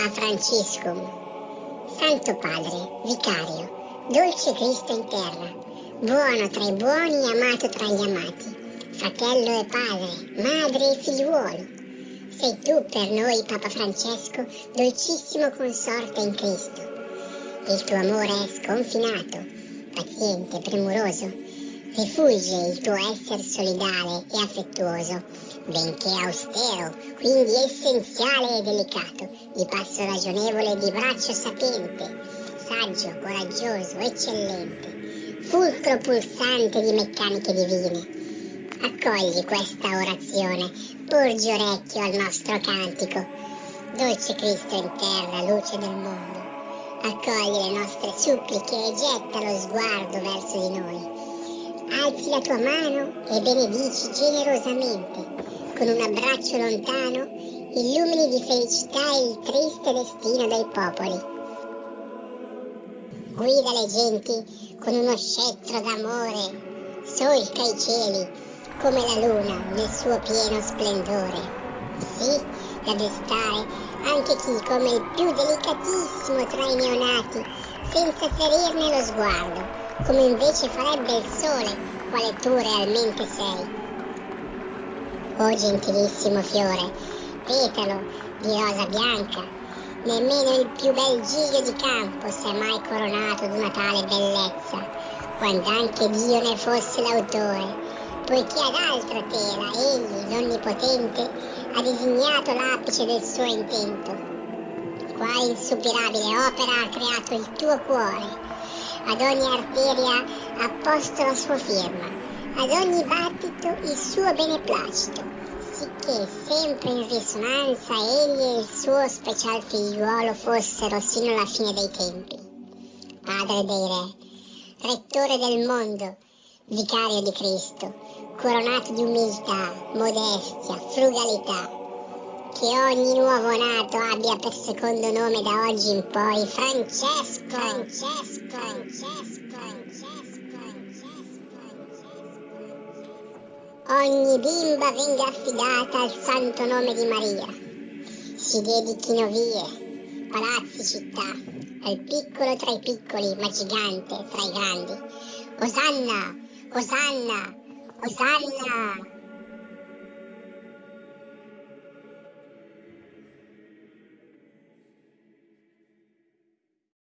a Franciscum. Santo Padre, Vicario, dolce Cristo in terra, buono tra i buoni e amato tra gli amati, fratello e padre, madre e figliuolo. Sei tu per noi, Papa Francesco, dolcissimo consorte in Cristo. Il tuo amore è sconfinato, paziente, premuroso. Rifulge il tuo essere solidale e affettuoso, benché austero, quindi essenziale e delicato, di passo ragionevole e di braccio sapiente, saggio, coraggioso, eccellente, fulcro pulsante di meccaniche divine. Accogli questa orazione, porgi orecchio al nostro cantico. Dolce Cristo in terra, luce del mondo, accogli le nostre suppliche e getta lo sguardo verso di noi. Alzi la tua mano e benedici generosamente con un abbraccio lontano, illumini di felicità il triste destino dei popoli. Guida le genti con uno scettro d'amore, solca i cieli come la luna nel suo pieno splendore. Sì, da destare anche chi come il più delicatissimo tra i neonati, senza ferirne lo sguardo, come invece farebbe il sole, quale tu realmente sei Oh gentilissimo fiore, petalo di rosa bianca, nemmeno il più bel giglio di campo si è mai coronato d'una tale bellezza, quando anche Dio ne fosse l'autore, poiché ad altra tela egli, l'Onnipotente, ha disegnato l'apice del suo intento. Quale insupirabile opera ha creato il tuo cuore, ad ogni arteria ha posto la sua firma ad ogni battito il suo beneplacito, sicché sempre in risonanza egli e il suo special figliuolo fossero sino alla fine dei tempi. Padre dei re, rettore del mondo, vicario di Cristo, coronato di umiltà, modestia, frugalità, che ogni nuovo nato abbia per secondo nome da oggi in poi Francesco, Francesco, Francesco, Francesco. ogni bimba venga affidata al santo nome di Maria. Si dedichino vie, palazzi, città, al piccolo tra i piccoli, ma gigante tra i grandi. Osanna, Osanna, Osanna!